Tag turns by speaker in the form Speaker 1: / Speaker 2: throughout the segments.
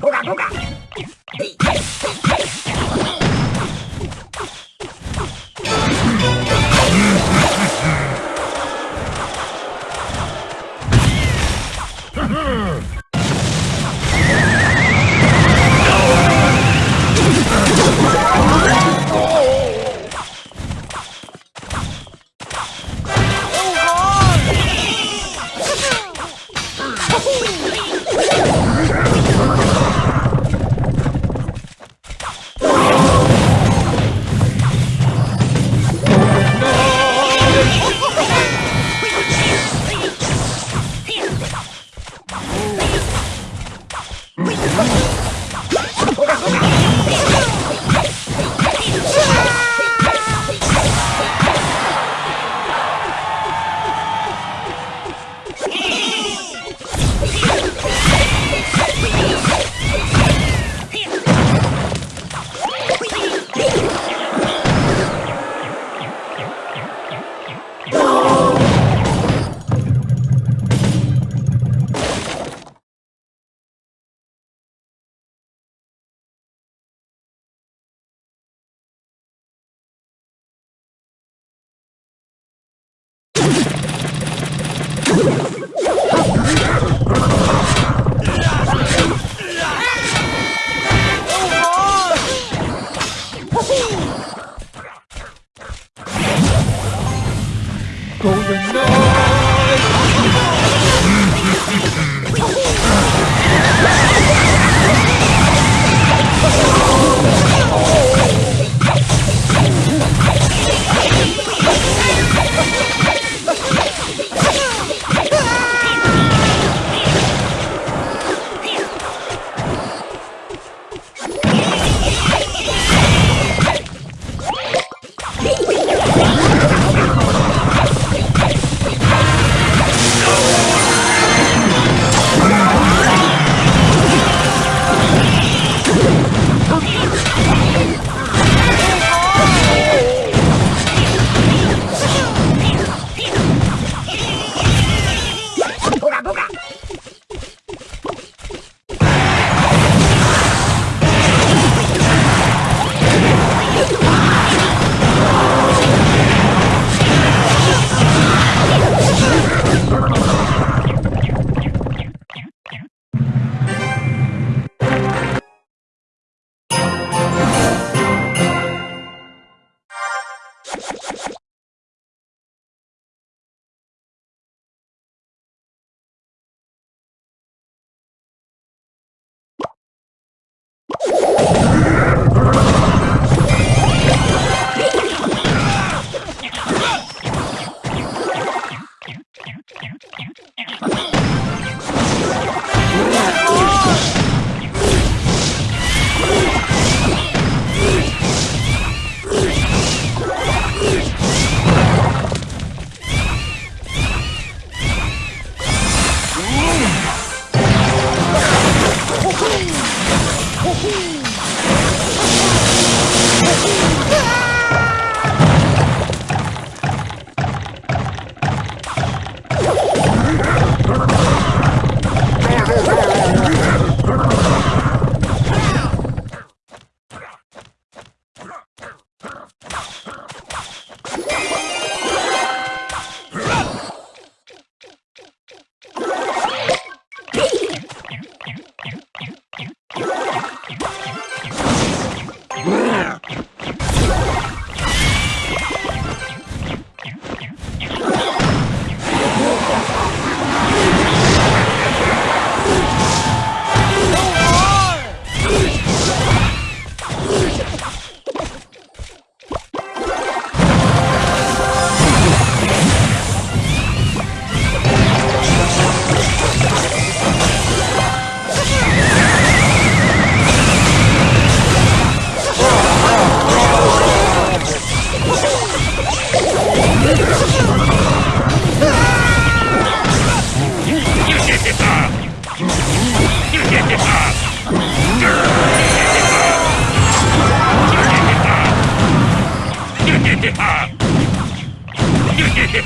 Speaker 1: こがこが Come on.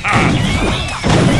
Speaker 1: Ha!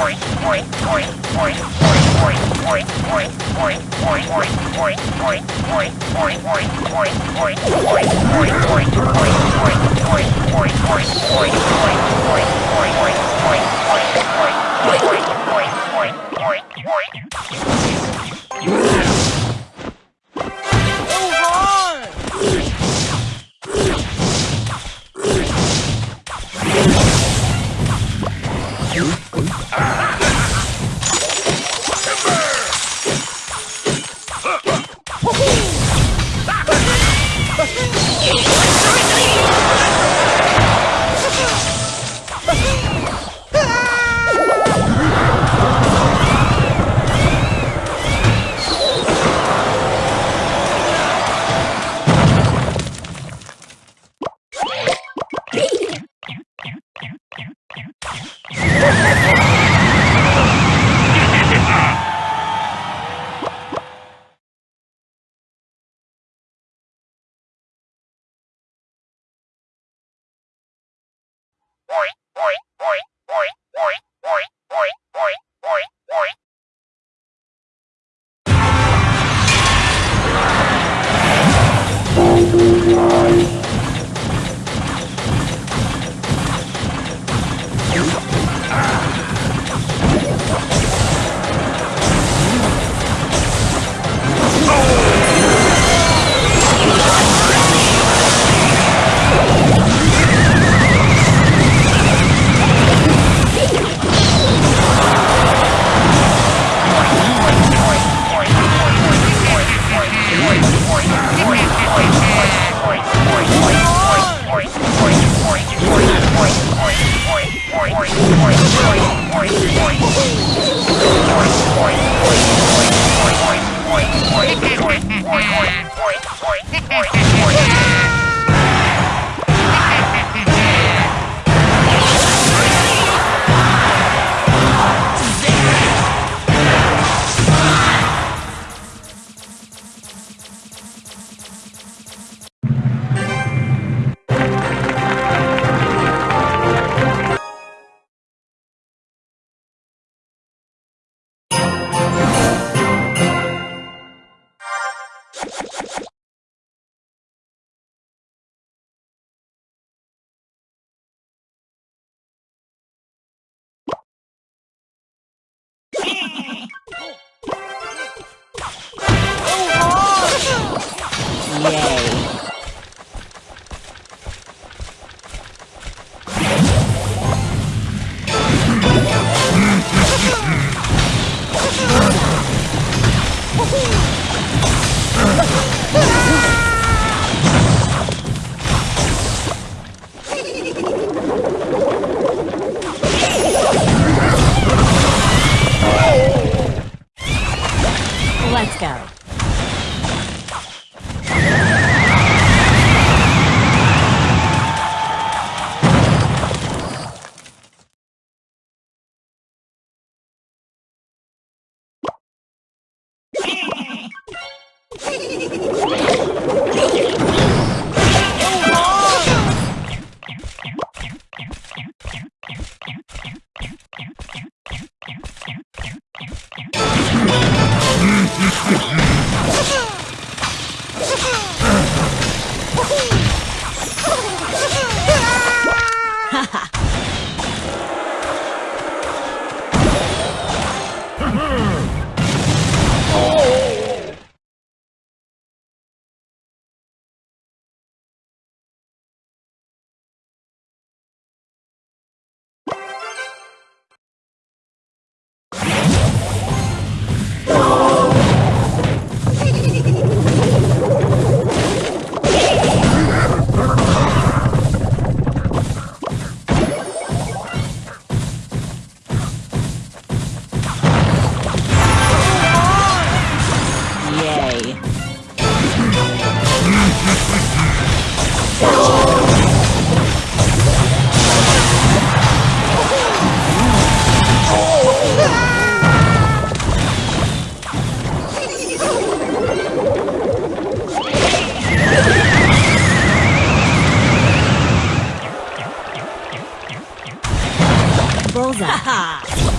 Speaker 1: Point, point, point. Moscow. Bullseye.